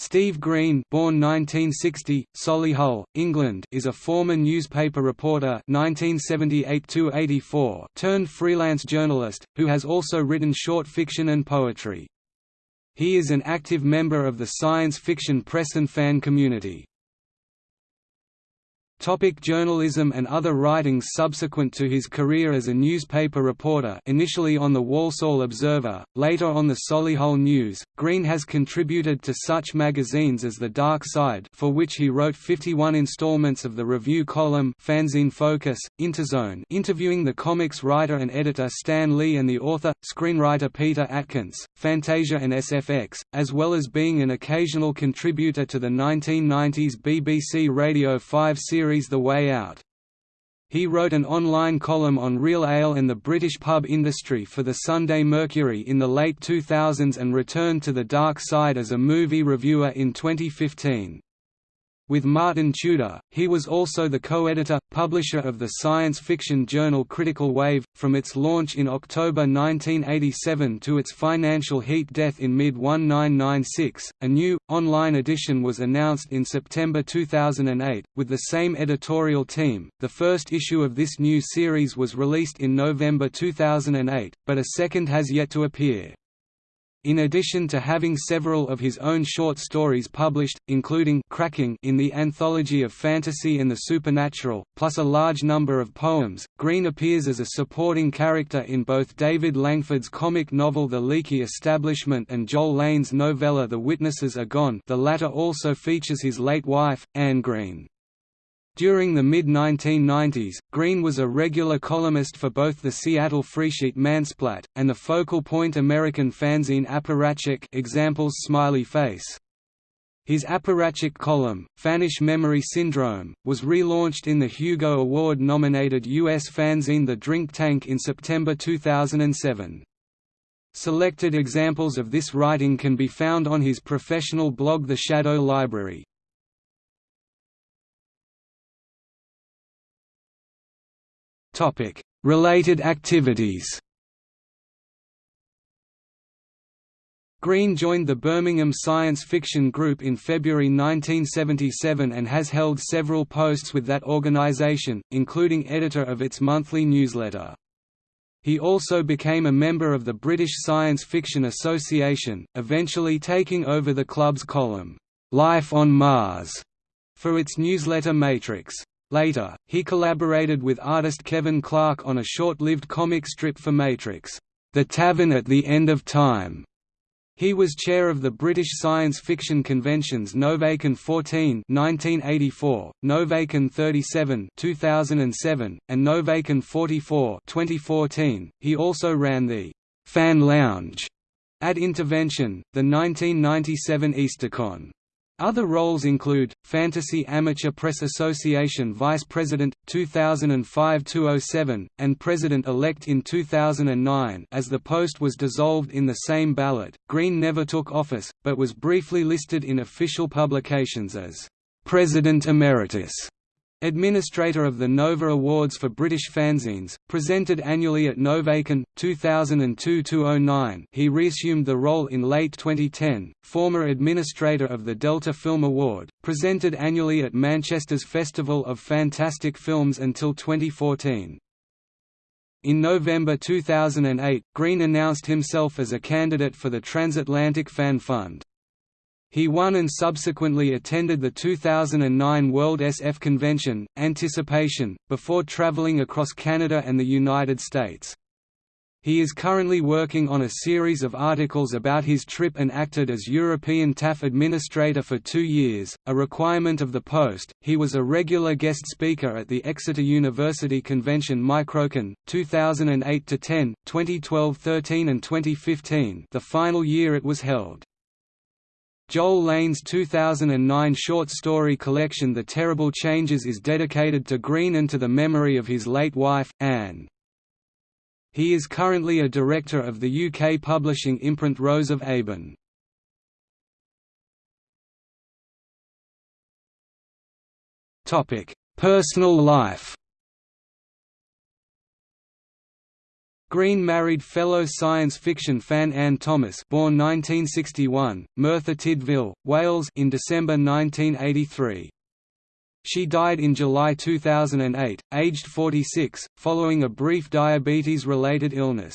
Steve Green born 1960, Solihull, England is a former newspaper reporter 1978–84 turned freelance journalist, who has also written short fiction and poetry. He is an active member of the science fiction press and fan community. Topic journalism and other writings Subsequent to his career as a newspaper reporter initially on the Walsall Observer, later on the Solihull News, Green has contributed to such magazines as The Dark Side for which he wrote 51 installments of the review column Fanzine Focus, Interzone interviewing the comics writer and editor Stan Lee and the author, screenwriter Peter Atkins, Fantasia and SFX, as well as being an occasional contributor to the 1990s BBC Radio 5 series series The Way Out. He wrote an online column on real ale and the British pub industry for the Sunday Mercury in the late 2000s and returned to the dark side as a movie reviewer in 2015. With Martin Tudor, he was also the co-editor, publisher of the science fiction journal Critical Wave, from its launch in October 1987 to its financial heat death in mid-1996. A new, online edition was announced in September 2008, with the same editorial team. The first issue of this new series was released in November 2008, but a second has yet to appear. In addition to having several of his own short stories published, including Cracking in the Anthology of Fantasy and the Supernatural, plus a large number of poems, Green appears as a supporting character in both David Langford's comic novel The Leaky Establishment and Joel Lane's novella The Witnesses Are Gone the latter also features his late wife, Anne Green. During the mid-1990s, Green was a regular columnist for both the Seattle Freesheet Mansplat, and the focal point American fanzine Apparatchik examples Smiley Face. His apparatchik column, Fannish Memory Syndrome, was relaunched in the Hugo Award-nominated U.S. fanzine The Drink Tank in September 2007. Selected examples of this writing can be found on his professional blog The Shadow Library. Related activities Green joined the Birmingham Science Fiction Group in February 1977 and has held several posts with that organisation, including editor of its monthly newsletter. He also became a member of the British Science Fiction Association, eventually taking over the club's column, "'Life on Mars' for its newsletter Matrix. Later, he collaborated with artist Kevin Clark on a short-lived comic strip for Matrix, The Tavern at the End of Time. He was chair of the British science fiction conventions Novacon 14 1984, Novacon 37 2007, and Novacon 44 2014. He also ran the Fan Lounge at Intervention, the 1997 EasterCon. Other roles include, Fantasy Amateur Press Association Vice President, 2005–207, and President-elect in 2009 as the post was dissolved in the same ballot. Green never took office, but was briefly listed in official publications as, "...President Emeritus." Administrator of the Nova Awards for British fanzines, presented annually at Novacon, 2002–09 he reassumed the role in late 2010, former administrator of the Delta Film Award, presented annually at Manchester's Festival of Fantastic Films until 2014. In November 2008, Green announced himself as a candidate for the Transatlantic Fan Fund. He won and subsequently attended the 2009 World SF Convention, Anticipation, before traveling across Canada and the United States. He is currently working on a series of articles about his trip and acted as European TAFF administrator for two years, a requirement of the post. He was a regular guest speaker at the Exeter University Convention Microcon, 2008 10, 2012 13, and 2015, the final year it was held. Joel Lane's 2009 short story collection The Terrible Changes is dedicated to Green and to the memory of his late wife, Anne. He is currently a director of the UK publishing imprint Rose of Aben. Personal life Green married fellow science fiction fan Anne Thomas born 1961, Merthyr Tydfil, Wales in December 1983. She died in July 2008, aged 46, following a brief diabetes-related illness.